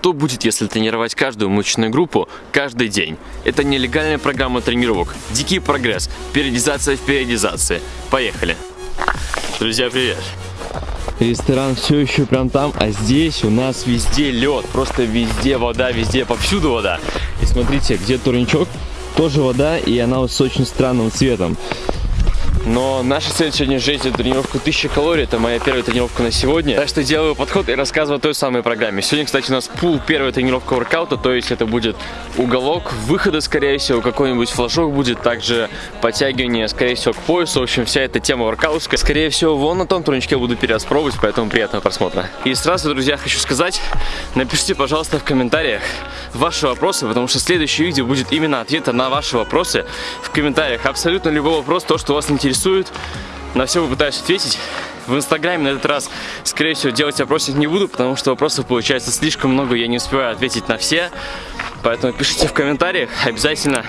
что будет, если тренировать каждую мышечную группу каждый день. Это нелегальная программа тренировок, дикий прогресс, периодизация в периодизации. Поехали! Друзья, привет! Ресторан все еще прям там, а здесь у нас везде лед, просто везде вода, везде, повсюду вода. И смотрите, где турничок, тоже вода, и она вот с очень странным цветом. Но наша цель сегодня сжечь эту тренировку 1000 калорий. Это моя первая тренировка на сегодня. Так что делаю подход и рассказываю о той самой программе. Сегодня, кстати, у нас пул первая тренировка воркаута. То есть это будет уголок выхода, скорее всего, какой-нибудь флажок будет. Также подтягивание, скорее всего, к поясу. В общем, вся эта тема воркаутская. Скорее всего, вон на том турничке буду перераспробовать, поэтому приятного просмотра. И сразу, друзья, хочу сказать, напишите, пожалуйста, в комментариях ваши вопросы, потому что следующее видео будет именно ответа на ваши вопросы в комментариях. Абсолютно любой вопрос, то, что вас интересует интересует. На все попытаюсь ответить. В инстаграме на этот раз, скорее всего, делать вопросы не буду, потому что вопросов получается слишком много, я не успеваю ответить на все. Поэтому пишите в комментариях обязательно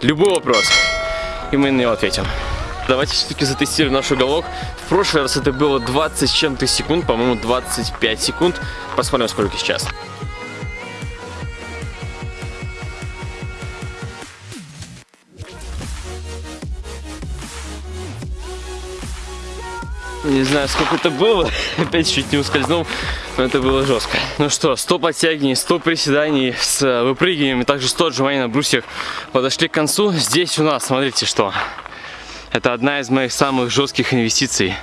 любой вопрос, и мы на него ответим. Давайте все-таки затестируем наш уголок. В прошлый раз это было 20 с чем-то секунд, по-моему 25 секунд. Посмотрим, сколько сейчас. Не знаю, сколько это было. Опять чуть не ускользнул, но это было жестко. Ну что, 100 подтягиваний, 100 приседаний с э, выпрыгиванием, и также 100 отжиманий на брусьях подошли к концу. Здесь у нас, смотрите, что. Это одна из моих самых жестких инвестиций.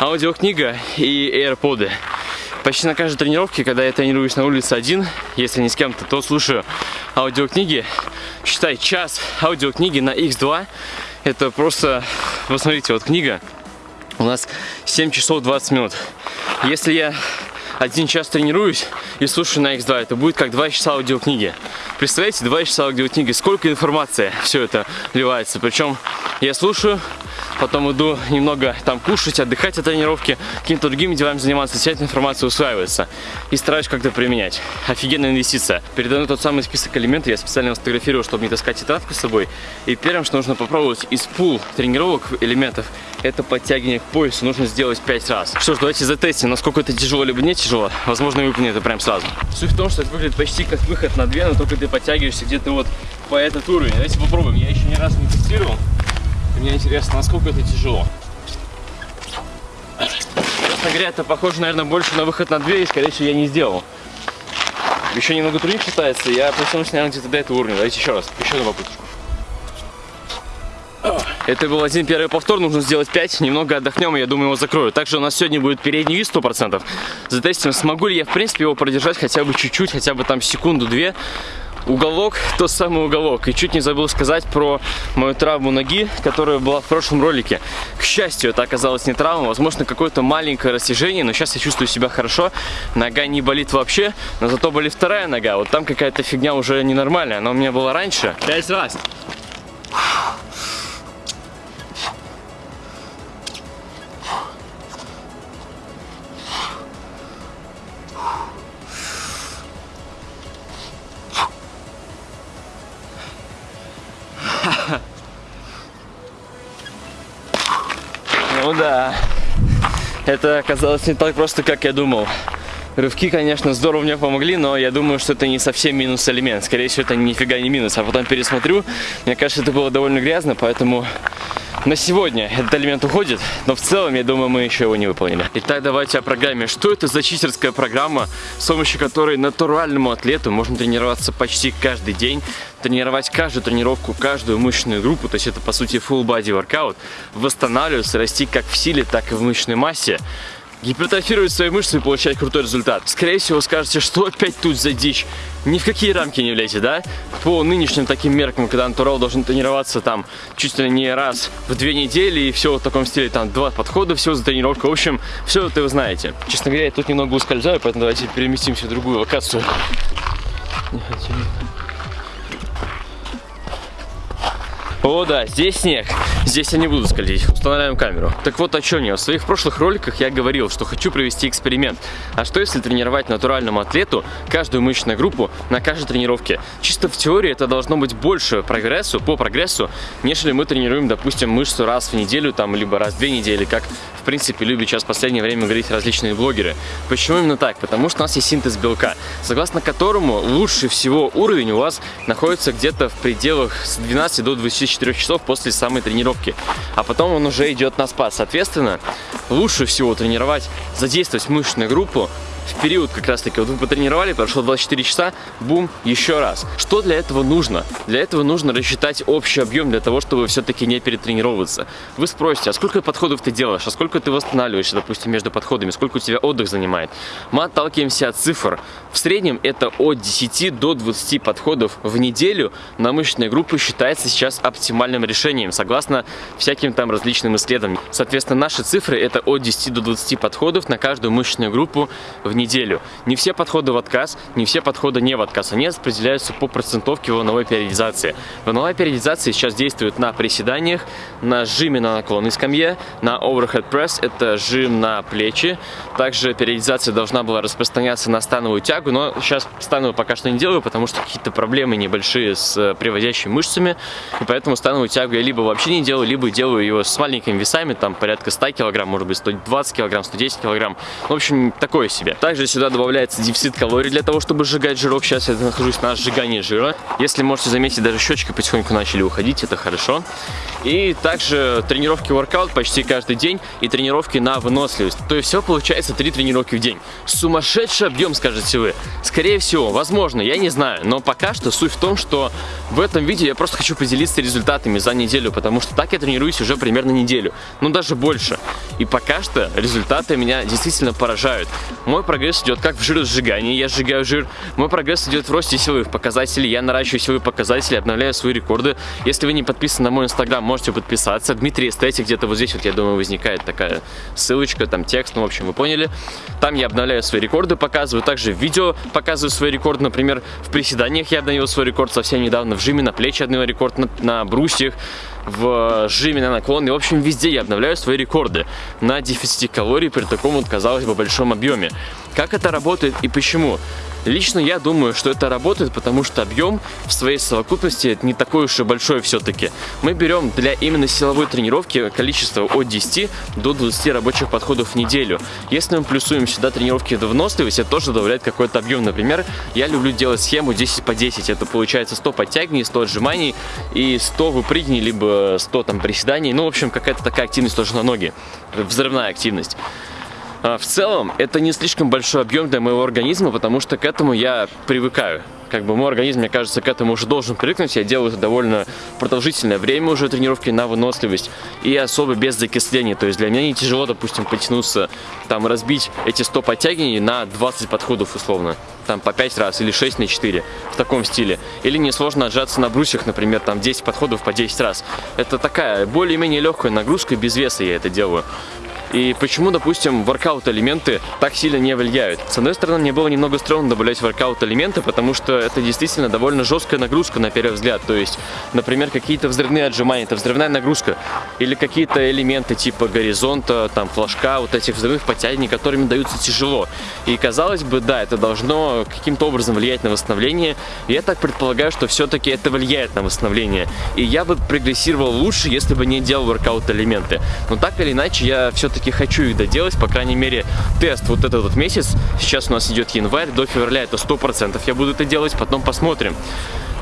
Аудиокнига и AirPods. Почти на каждой тренировке, когда я тренируюсь на улице один, если не с кем-то, то слушаю аудиокниги. Считай, час аудиокниги на X2 это просто, посмотрите, вот книга, у нас 7 часов 20 минут. Если я один час тренируюсь и слушаю на X2, это будет как 2 часа аудиокниги. Представляете, 2 часа аудиокниги, сколько информации все это вливается. Причем я слушаю, потом иду немного там кушать, отдыхать от тренировки, какими-то другими делами заниматься, вся эта информация усваивается. И стараюсь как-то применять. Офигенная инвестиция. Передаю тот самый список элементов, я специально сфотографировал, чтобы не таскать тетрадку с собой. И первым, что нужно попробовать из пул тренировок элементов, это подтягивание к поясу нужно сделать 5 раз. Что ж, давайте затестим, насколько это тяжело либо не тяжело. Возможно, выполнить это прям сразу. Суть в том, что это выглядит почти как выход на 2, но только ты подтягиваешься где-то вот по этот уровень. Давайте попробуем. Я еще ни разу не тестировал. Мне интересно, насколько это тяжело. Честно говоря, это похоже, наверное, больше на выход на 2, и, скорее всего, я не сделал. Еще немного труднее считается, я потянулся, наверное, где-то до этого уровня. Давайте еще раз, еще одну попытку. Это был один первый повтор, нужно сделать 5, немного отдохнем, и я думаю, его закрою. Также у нас сегодня будет передний вид 100%. Затестим, смогу ли я, в принципе, его продержать хотя бы чуть-чуть, хотя бы там секунду-две уголок, тот самый уголок. И чуть не забыл сказать про мою травму ноги, которая была в прошлом ролике. К счастью, это оказалось не травма, возможно, какое-то маленькое растяжение, но сейчас я чувствую себя хорошо. Нога не болит вообще, но зато болит вторая нога. Вот там какая-то фигня уже ненормальная, она у меня была раньше. Пять раз. Ну да, это оказалось не так просто, как я думал. Рывки, конечно, здорово мне помогли, но я думаю, что это не совсем минус элемент. Скорее всего, это нифига не минус. А потом пересмотрю, мне кажется, это было довольно грязно, поэтому на сегодня этот элемент уходит, но в целом, я думаю, мы еще его не выполнили. Итак, давайте о программе. Что это за читерская программа, с помощью которой натуральному атлету можно тренироваться почти каждый день, тренировать каждую тренировку, каждую мышечную группу, то есть это, по сути, full body workout, восстанавливаться, расти как в силе, так и в мышечной массе, гипертрофировать свои мышцы и получать крутой результат. Скорее всего, скажете, что опять тут за дичь? Ни в какие рамки не влезете, да? По нынешним таким меркам, когда натурал должен тренироваться там чуть ли не раз в две недели и все в таком стиле, там два подхода, все за тренировку. В общем, все это вы знаете. Честно говоря, я тут немного ускользаю, поэтому давайте переместимся в другую локацию. Не хочу. О, да, здесь снег. Здесь я не буду скользить. Устанавливаем камеру. Так вот о чем я. В своих прошлых роликах я говорил, что хочу провести эксперимент. А что если тренировать натуральному атлету каждую мышечную группу на каждой тренировке? Чисто в теории это должно быть больше прогрессу, по прогрессу, нежели мы тренируем, допустим, мышцу раз в неделю, там, либо раз в две недели, как в принципе любят сейчас в последнее время говорить различные блогеры. Почему именно так? Потому что у нас есть синтез белка, согласно которому лучше всего уровень у вас находится где-то в пределах с 12 до 24 часов после самой тренировки. А потом он уже идет на спад. Соответственно, лучше всего тренировать, задействовать мышечную группу в период как раз таки, вот вы потренировали, прошло 24 часа, бум, еще раз. Что для этого нужно? Для этого нужно рассчитать общий объем для того, чтобы все-таки не перетренироваться. Вы спросите, а сколько подходов ты делаешь, а сколько ты восстанавливаешься, допустим, между подходами, сколько у тебя отдых занимает? Мы отталкиваемся от цифр. В среднем это от 10 до 20 подходов в неделю на мышечные группы считается сейчас оптимальным решением, согласно всяким там различным исследованиям. Соответственно, наши цифры это от 10 до 20 подходов на каждую мышечную группу в неделю. Не все подходы в отказ, не все подходы не в отказ. Они распределяются по процентовке волновой периодизации. Волновая периодизация сейчас действует на приседаниях, на жиме на наклонной скамье, на overhead press, это жим на плечи. Также периодизация должна была распространяться на становую тягу, но сейчас становую пока что не делаю, потому что какие-то проблемы небольшие с э, приводящими мышцами. И поэтому становую тягу я либо вообще не делаю, либо делаю его с маленькими весами, там порядка 100 килограмм, может быть 120 килограмм, 110 килограмм. В общем, такое себе. Также сюда добавляется дефицит калорий для того, чтобы сжигать жирок. Сейчас я нахожусь на сжигании жира. Если можете заметить, даже щечки потихоньку начали уходить, это хорошо. И также тренировки воркаут почти каждый день и тренировки на выносливость. То есть все получается 3 тренировки в день. Сумасшедший объем, скажете вы. Скорее всего, возможно, я не знаю. Но пока что суть в том, что в этом видео я просто хочу поделиться результатами за неделю, потому что так я тренируюсь уже примерно неделю. Ну даже больше. И пока что результаты меня действительно поражают. Мой прогресс идет как в жиросжигании, я сжигаю жир. Мой прогресс идет в росте силовых показателей, я наращиваю силовые показатели, обновляю свои рекорды. Если вы не подписаны на мой инстаграм, можете подписаться. Дмитрий Эстетик, где-то вот здесь вот, я думаю, возникает такая ссылочка, там текст, ну, в общем, вы поняли. Там я обновляю свои рекорды, показываю. Также видео показываю свои рекорды. Например, в приседаниях я обновил свой рекорд совсем недавно, в жиме на плечи обновил рекорд, на, на брусьях в жиме на наклон. И, в общем, везде я обновляю свои рекорды на дефиците калорий при таком, вот, казалось бы, большом объеме. Как это работает и почему? Лично я думаю, что это работает, потому что объем в своей совокупности не такой уж и большой все-таки. Мы берем для именно силовой тренировки количество от 10 до 20 рабочих подходов в неделю. Если мы плюсуем сюда тренировки до выносливости, это тоже добавляет какой-то объем. Например, я люблю делать схему 10 по 10. Это получается 100 подтягиваний, 100 отжиманий и 100 выпрыгиваний, либо 100 там приседаний. Ну, в общем, какая-то такая активность тоже на ноги. Взрывная активность. А, в целом, это не слишком большой объем для моего организма, потому что к этому я привыкаю. Как бы мой организм, мне кажется, к этому уже должен привыкнуть. Я делаю это довольно продолжительное время уже тренировки на выносливость и особо без закисления. То есть для меня не тяжело, допустим, потянуться, там, разбить эти 100 подтягиваний на 20 подходов условно. Там по 5 раз или 6 на 4 в таком стиле. Или несложно отжаться на брусьях, например, там 10 подходов по 10 раз. Это такая более-менее легкая нагрузка, без веса я это делаю. И почему, допустим, workout-элементы так сильно не влияют? С одной стороны, мне было немного стрёмно добавлять workout-элементы, потому что это действительно довольно жесткая нагрузка на первый взгляд. То есть, например, какие-то взрывные отжимания, это взрывная нагрузка. Или какие-то элементы типа горизонта, там, флажка, вот этих взрывных подтягиваний, которыми даются тяжело. И казалось бы, да, это должно каким-то образом влиять на восстановление. Я так предполагаю, что все-таки это влияет на восстановление. И я бы прогрессировал лучше, если бы не делал воркаут-элементы. Но так или иначе, я все-таки все-таки хочу их доделать, по крайней мере, тест вот этот вот месяц, сейчас у нас идет январь, до февраля это 100% я буду это делать, потом посмотрим.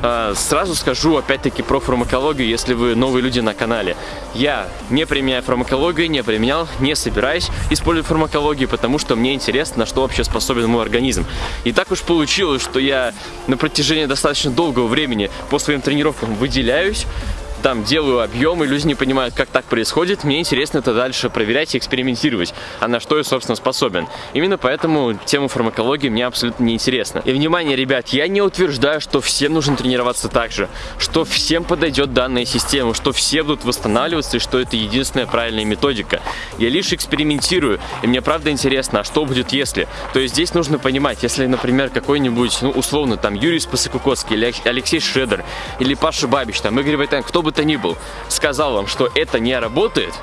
А, сразу скажу опять-таки про фармакологию, если вы новые люди на канале. Я не применяю фармакологию, не применял, не собираюсь использовать фармакологию, потому что мне интересно, на что вообще способен мой организм. И так уж получилось, что я на протяжении достаточно долгого времени по своим тренировкам выделяюсь, там делаю объемы, люди не понимают, как так происходит, мне интересно это дальше проверять и экспериментировать, а на что я, собственно, способен. Именно поэтому тему фармакологии мне абсолютно не интересно. И, внимание, ребят, я не утверждаю, что всем нужно тренироваться так же, что всем подойдет данная система, что все будут восстанавливаться и что это единственная правильная методика. Я лишь экспериментирую, и мне правда интересно, а что будет если? То есть здесь нужно понимать, если, например, какой-нибудь, ну, условно, там, Юрий Спасокукоцкий или Алексей Шредер, или Паша Бабич, там, Игорь Войтенко, кто бы то ни был, сказал вам, что это не работает,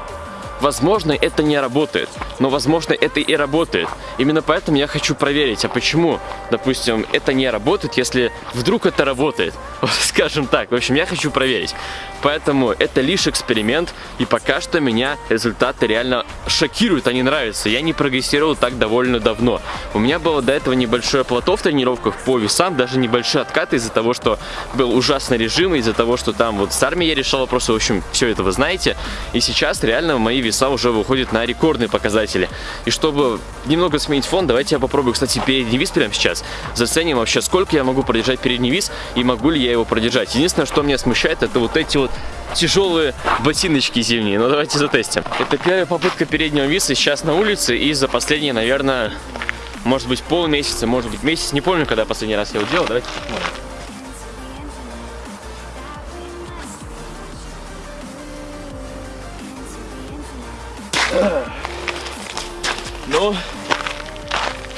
Возможно, это не работает, но возможно, это и работает. Именно поэтому я хочу проверить, а почему, допустим, это не работает, если вдруг это работает. Скажем так. В общем, я хочу проверить. Поэтому это лишь эксперимент, и пока что меня результаты реально шокируют, они нравятся. Я не прогрессировал так довольно давно. У меня было до этого небольшое плато в тренировках по весам, даже небольшие откаты из-за того, что был ужасный режим, из-за того, что там вот с армией я решал вопросы, в общем, все это вы знаете. И сейчас реально мои веса уже выходят на рекордные показатели. И чтобы немного сменить фон, давайте я попробую, кстати, передний вис прямо сейчас. Заценим вообще, сколько я могу продержать передний вис и могу ли я его продержать. Единственное, что меня смущает, это вот эти вот тяжелые ботиночки зимние. Ну давайте затестим. Это первая попытка переднего виса сейчас на улице и за последние, наверное, может быть полмесяца, может быть месяц. Не помню, когда последний раз я его делал. Давайте посмотрим.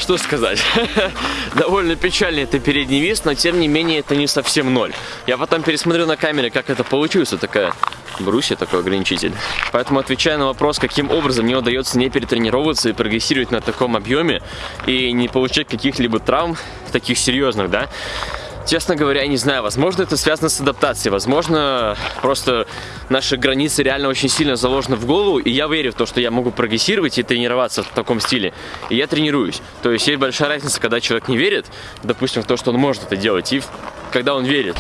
Что сказать. Довольно печальный это передний вис, но тем не менее это не совсем ноль. Я потом пересмотрю на камере, как это получилось. Вот такая брусья, такой ограничитель. Поэтому отвечая на вопрос, каким образом мне удается не перетренироваться и прогрессировать на таком объеме и не получать каких-либо травм, таких серьезных, да, Честно говоря, я не знаю, возможно это связано с адаптацией, возможно просто наши границы реально очень сильно заложены в голову, и я верю в то, что я могу прогрессировать и тренироваться в таком стиле, и я тренируюсь. То есть есть большая разница, когда человек не верит, допустим, в то, что он может это делать, и когда он верит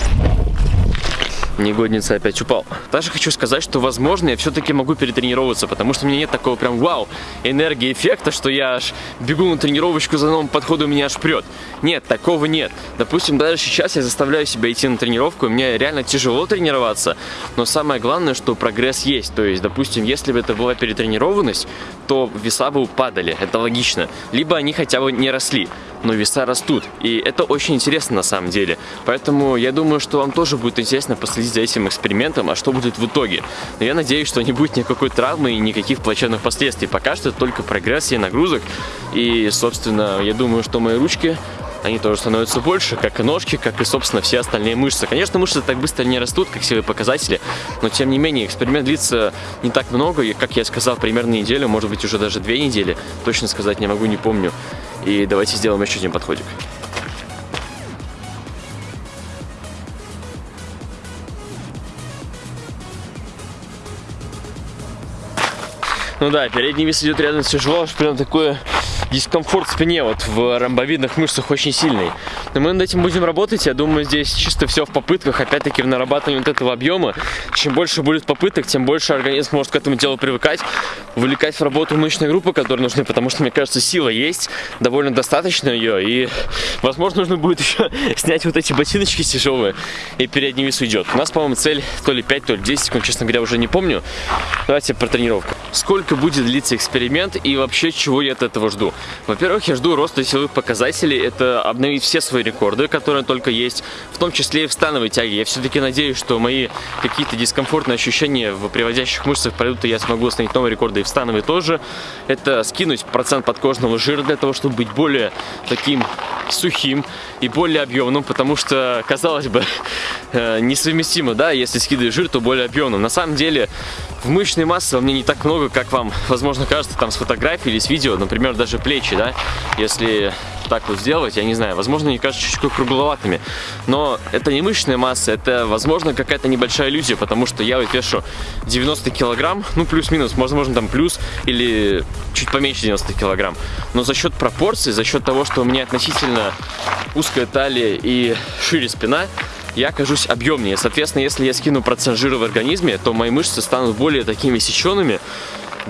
негодница опять упал. Также хочу сказать, что возможно я все-таки могу перетренироваться, потому что у меня нет такого прям вау энергии эффекта, что я аж бегу на тренировочку за новым подходом, меня аж прет. Нет, такого нет. Допустим, даже сейчас я заставляю себя идти на тренировку, и мне реально тяжело тренироваться, но самое главное, что прогресс есть. То есть, допустим, если бы это была перетренированность, то веса бы упадали, это логично. Либо они хотя бы не росли но веса растут. И это очень интересно на самом деле. Поэтому я думаю, что вам тоже будет интересно последить за этим экспериментом, а что будет в итоге. Но я надеюсь, что не будет никакой травмы и никаких плачевных последствий. Пока что только прогрессия нагрузок. И, собственно, я думаю, что мои ручки они тоже становятся больше, как и ножки, как и, собственно, все остальные мышцы. Конечно, мышцы так быстро не растут, как все показатели, но, тем не менее, эксперимент длится не так много, и, как я сказал, примерно неделю, может быть, уже даже две недели, точно сказать не могу, не помню. И давайте сделаем еще один подходик. Ну да, передний вес идет рядом тяжело, аж прям такое дискомфорт в спине вот в ромбовидных мышцах очень сильный. Но мы над этим будем работать. Я думаю, здесь чисто все в попытках, опять-таки в нарабатывании вот этого объема. Чем больше будет попыток, тем больше организм может к этому делу привыкать, вовлекать в работу мышечной группы, которые нужны, потому что, мне кажется, сила есть, довольно достаточно ее, и, возможно, нужно будет еще снять вот эти ботиночки тяжелые, и передний вес уйдет. У нас, по-моему, цель то ли 5, то ли 10 секунд, честно говоря, уже не помню. Давайте про тренировку. Сколько будет длиться эксперимент и вообще чего я от этого жду? Во-первых, я жду роста силовых показателей, это обновить все свои рекорды, которые только есть, в том числе и в становой тяге. Я все-таки надеюсь, что мои какие-то дискомфортные ощущения в приводящих мышцах пройдут, и я смогу установить новые рекорды и в становой тоже. Это скинуть процент подкожного жира для того, чтобы быть более таким сухим и более объемным, потому что, казалось бы, э, несовместимо, да, если скидываешь жир, то более объемным. На самом деле, в мышечной массы во мне не так много, как вам, возможно, кажется там с фотографий или с видео, например, даже плечи, да, если так вот сделать, я не знаю, возможно, они кажутся чуть-чуть кругловатыми, но это не мышечная масса, это, возможно, какая-то небольшая иллюзия, потому что я вот вешу 90 килограмм, ну, плюс-минус, возможно, там плюс или чуть поменьше 90 килограмм, но за счет пропорций, за счет того, что у меня относительно узкая талия и шире спина, я окажусь объемнее. Соответственно, если я скину процент жира в организме, то мои мышцы станут более такими сеченными,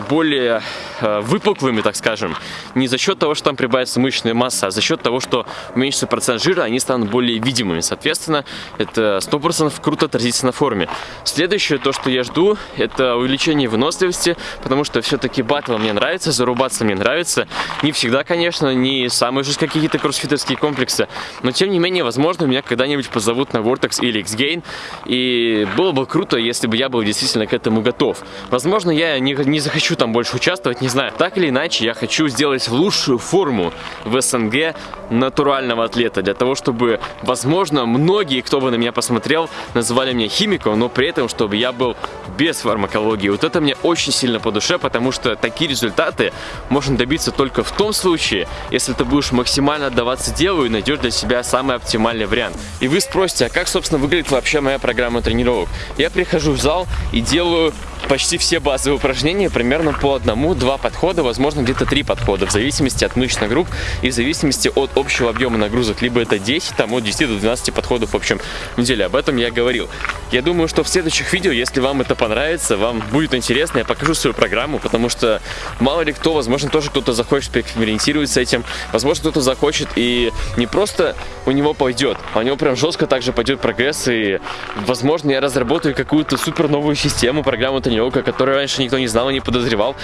более выпуклыми, так скажем, не за счет того, что там прибавится мышечная масса, а за счет того, что уменьшится процент жира, они станут более видимыми. Соответственно, это 100% круто отразится на форме. Следующее, то, что я жду, это увеличение выносливости, потому что все-таки батл мне нравится, зарубаться мне нравится. Не всегда, конечно, не самые же какие-то кроссфитерские комплексы, но тем не менее, возможно, меня когда-нибудь позовут на Vortex или X-Gain, и было бы круто, если бы я был действительно к этому готов. Возможно, я не, не захочу хочу там больше участвовать, не знаю. Так или иначе, я хочу сделать лучшую форму в СНГ натурального атлета, для того, чтобы, возможно, многие, кто бы на меня посмотрел, называли меня химиком, но при этом, чтобы я был без фармакологии. Вот это мне очень сильно по душе, потому что такие результаты можно добиться только в том случае, если ты будешь максимально отдаваться делу и найдешь для себя самый оптимальный вариант. И вы спросите, а как, собственно, выглядит вообще моя программа тренировок? Я прихожу в зал и делаю почти все базовые упражнения примерно по одному-два подхода, возможно где-то три подхода, в зависимости от мышечных групп и в зависимости от общего объема нагрузок. Либо это 10, там от 10 до 12 подходов в общем неделе. Об этом я говорил. Я думаю, что в следующих видео, если вам это понравится, вам будет интересно, я покажу свою программу, потому что мало ли кто, возможно, тоже кто-то захочет поэкспериментировать с этим, возможно, кто-то захочет и не просто у него пойдет, а у него прям жестко также пойдет прогресс, и, возможно, я разработаю какую-то супер новую систему, программу тренировка, которую раньше никто не знал и не подозревал,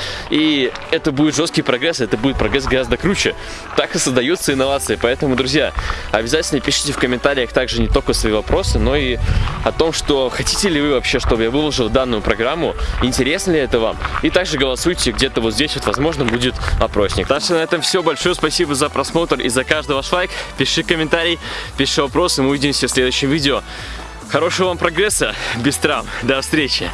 это будет жесткий прогресс, это будет прогресс гораздо круче. Так и создаются инновации, поэтому, друзья, обязательно пишите в комментариях также не только свои вопросы, но и о том, что хотите ли вы вообще, чтобы я выложил данную программу, интересно ли это вам, и также голосуйте где-то вот здесь, вот, возможно, будет опросник. Так что на этом все, большое спасибо за просмотр и за каждый ваш лайк, пиши комментарий, пиши вопросы, мы увидимся в следующем видео. Хорошего вам прогресса, без травм, до встречи!